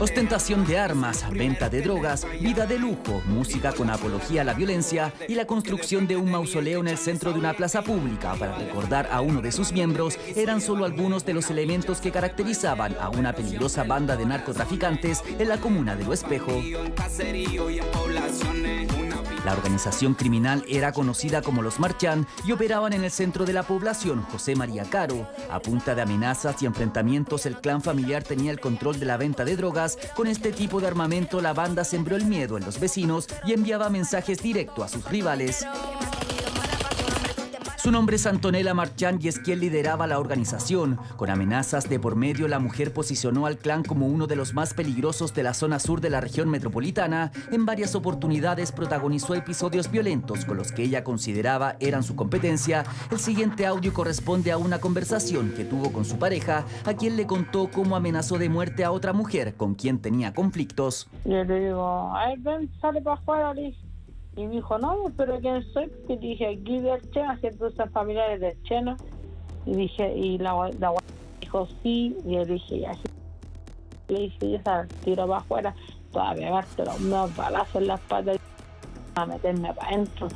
Ostentación de armas, venta de drogas, vida de lujo, música con apología a la violencia y la construcción de un mausoleo en el centro de una plaza pública para recordar a uno de sus miembros eran solo algunos de los elementos que caracterizaban a una peligrosa banda de narcotraficantes en la comuna de Lo Espejo. La organización criminal era conocida como los Marchán y operaban en el centro de la población, José María Caro. A punta de amenazas y enfrentamientos, el clan familiar tenía el control de la venta de drogas. Con este tipo de armamento, la banda sembró el miedo en los vecinos y enviaba mensajes directos a sus rivales. Su nombre es Antonella Marchán y es quien lideraba la organización. Con amenazas de por medio, la mujer posicionó al clan como uno de los más peligrosos de la zona sur de la región metropolitana. En varias oportunidades protagonizó episodios violentos con los que ella consideraba eran su competencia. El siguiente audio corresponde a una conversación que tuvo con su pareja, a quien le contó cómo amenazó de muerte a otra mujer con quien tenía conflictos. Yo le digo, ven, sale para afuera, y me dijo, no, pero ¿quién soy? Y dije, aquí del Chena, ciertos familiares del Chena. Y dije, y la, la dijo, sí. Y yo dije, ya, sí. Le dije, ya sabes, tiro para afuera, todavía gastó unos balazos en las patas a meterme para adentro.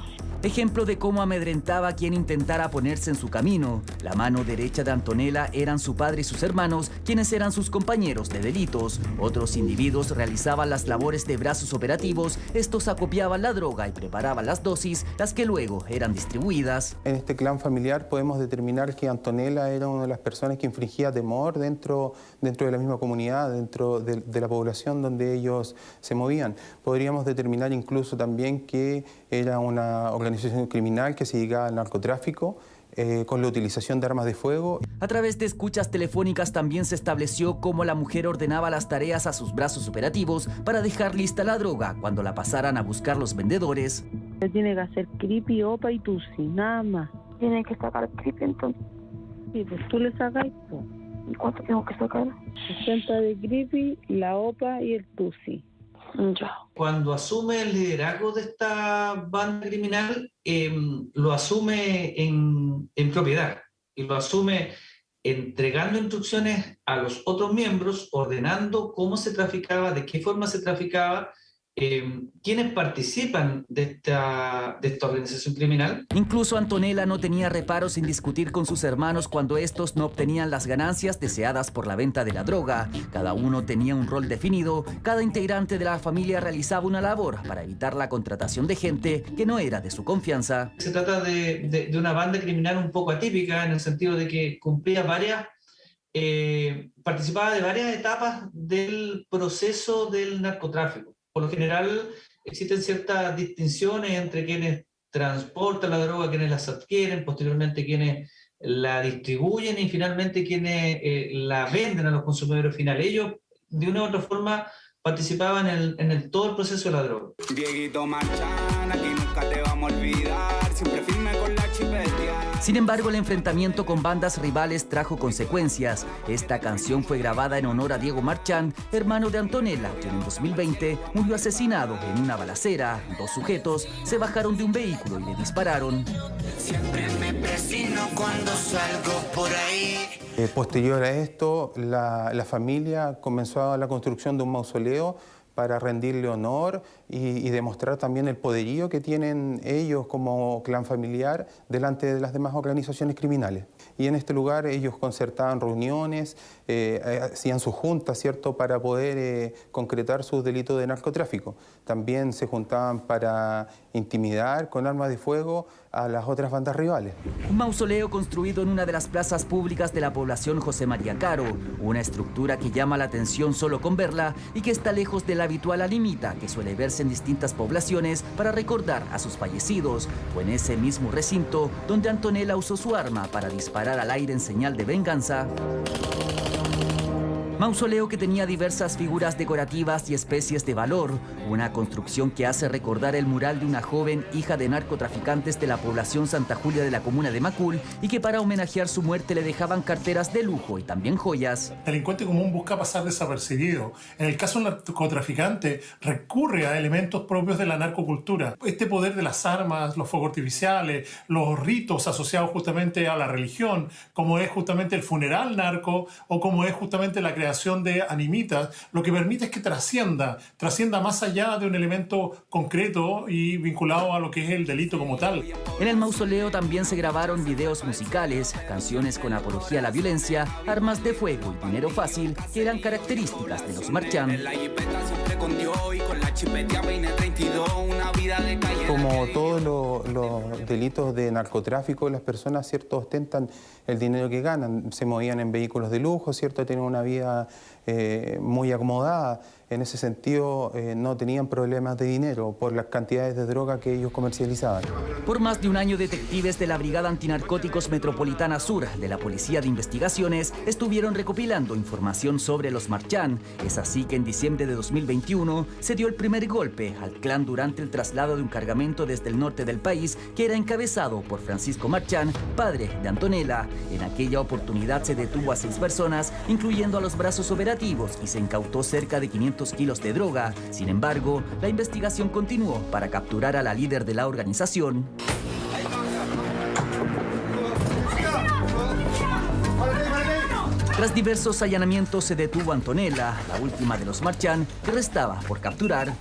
Ejemplo de cómo amedrentaba a quien intentara ponerse en su camino. La mano derecha de Antonella eran su padre y sus hermanos, quienes eran sus compañeros de delitos. Otros individuos realizaban las labores de brazos operativos, estos acopiaban la droga y preparaban las dosis, las que luego eran distribuidas. En este clan familiar podemos determinar que Antonella era una de las personas que infligía temor dentro, dentro de la misma comunidad, dentro de, de la población donde ellos se movían. Podríamos determinar incluso también que era una organización organización criminal que se dedicaba al narcotráfico, eh, con la utilización de armas de fuego. A través de escuchas telefónicas también se estableció cómo la mujer ordenaba las tareas a sus brazos operativos para dejar lista la droga cuando la pasaran a buscar los vendedores. Tiene que hacer creepy, opa y tusi, nada más. Tiene que sacar creepy entonces. Sí, pues tú le sacas ¿Y cuánto tengo que sacar? 60 de creepy, la opa y el tusi. Cuando asume el liderazgo de esta banda criminal, em, lo asume en, en propiedad y lo asume entregando instrucciones a los otros miembros, ordenando cómo se traficaba, de qué forma se traficaba eh, quienes participan de esta, de esta organización criminal. Incluso Antonella no tenía reparos en discutir con sus hermanos cuando estos no obtenían las ganancias deseadas por la venta de la droga. Cada uno tenía un rol definido, cada integrante de la familia realizaba una labor para evitar la contratación de gente que no era de su confianza. Se trata de, de, una banda criminal un poco atípica en el sentido de que cumplía varias eh, participaba de varias etapas del proceso del narcotráfico por lo general existen ciertas distinciones entre quienes transportan la droga, quienes las adquieren, posteriormente quienes la distribuyen y finalmente quienes eh, la venden a los consumidores finales. Ellos, de una u otra forma, participaban en, todo el proceso de la droga. Dieguito Marchán, aquí nunca te vamos a olvidar, siempre firme con la sin embargo, el enfrentamiento con bandas rivales trajo consecuencias. Esta canción fue grabada en honor a Diego Marchán, hermano de Antonella, quien en 2020 murió asesinado en una balacera. Dos sujetos se bajaron de un vehículo y le dispararon. Siempre me cuando salgo por ahí. Eh, posterior a esto, la, la familia comenzó la construcción de un mausoleo para rendirle honor y, demostrar también el poderío que tienen ellos como clan familiar delante de las demás organizaciones criminales. Y en este lugar ellos concertaban reuniones, eh, eh, hacían sus juntas, ¿cierto?, para poder eh, concretar sus delitos de narcotráfico. También se juntaban para intimidar con armas de fuego a las otras bandas rivales. Un mausoleo construido en una de las plazas públicas de la población José María Caro, una estructura que llama la atención solo con verla y que está lejos de la habitual alimita que suele verse en distintas poblaciones para recordar a sus fallecidos. Fue en ese mismo recinto donde Antonella usó su arma para disparar al aire en señal de venganza. Mausoleo que tenía diversas figuras decorativas y especies de valor, una construcción que hace recordar el mural de una joven hija de narcotraficantes de la población Santa Julia de la comuna de Macul y que para homenajear su muerte le dejaban carteras de lujo y también joyas. El delincuente común busca pasar desapercibido. En el caso del narcotraficante recurre a elementos propios de la narcocultura. Este poder de las armas, los fuegos artificiales, los ritos asociados justamente a la religión, como es justamente el funeral narco o como es justamente la creación creación de animitas, lo que permite es que trascienda, trascienda más allá de un elemento concreto y vinculado a lo que es el delito como tal. En el mausoleo también se grabaron videos musicales, canciones con apología a la violencia, armas de fuego y dinero fácil que eran características de los marchan. Como todos los, delitos de narcotráfico, las personas cierto ostentan el dinero que ganan, se movían en vehículos de lujo, cierto tienen una vida eh, muy acomodada. En ese sentido, eh, no tenían problemas de dinero por las cantidades de droga que ellos comercializaban. Por más de un año, detectives de la Brigada Antinarcóticos Metropolitana Sur de la Policía de Investigaciones estuvieron recopilando información sobre los Marchán. Es así que en diciembre de 2021 se dio el primer golpe al clan durante el traslado de un cargamento desde el norte del país que era encabezado por Francisco Marchán, padre de Antonella. En aquella oportunidad se detuvo a seis personas, incluyendo a los brazos operativos, y se incautó cerca de 500 kilos de droga. Sin embargo, la investigación continuó para capturar a la líder de la organización. Tras diversos allanamientos se detuvo Antonella, la última de los Marchán, que restaba por capturar.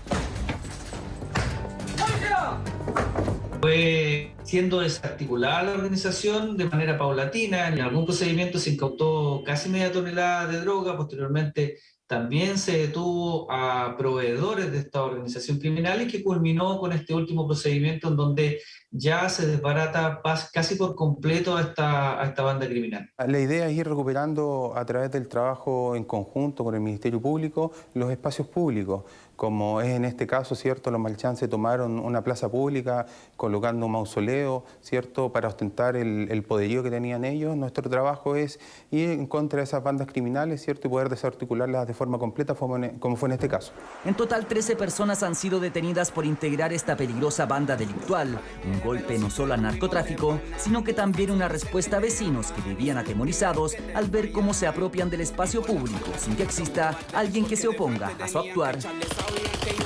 Fue siendo desarticulada la organización de manera paulatina. En algún procedimiento se incautó casi media tonelada de droga. Posteriormente también se detuvo a proveedores de esta organización criminal y que culminó con este último procedimiento en donde ya se desbarata casi por completo a esta, esta banda criminal. La idea es ir recuperando a través del trabajo en conjunto con el Ministerio Público los espacios públicos, como es en este caso, ¿cierto? Los Malchances tomaron una plaza pública colocando un mausoleo, ¿cierto? Para ostentar el, el poderío que tenían ellos. Nuestro trabajo es ir en contra de esas bandas criminales, ¿cierto? Y poder desarticularlas de forma completa como fue en este caso. En total, 13 personas han sido detenidas por integrar esta peligrosa banda delictual golpe no solo al narcotráfico, sino que también una respuesta a vecinos que vivían atemorizados al ver cómo se apropian del espacio público sin que exista alguien que se oponga a su actuar. we are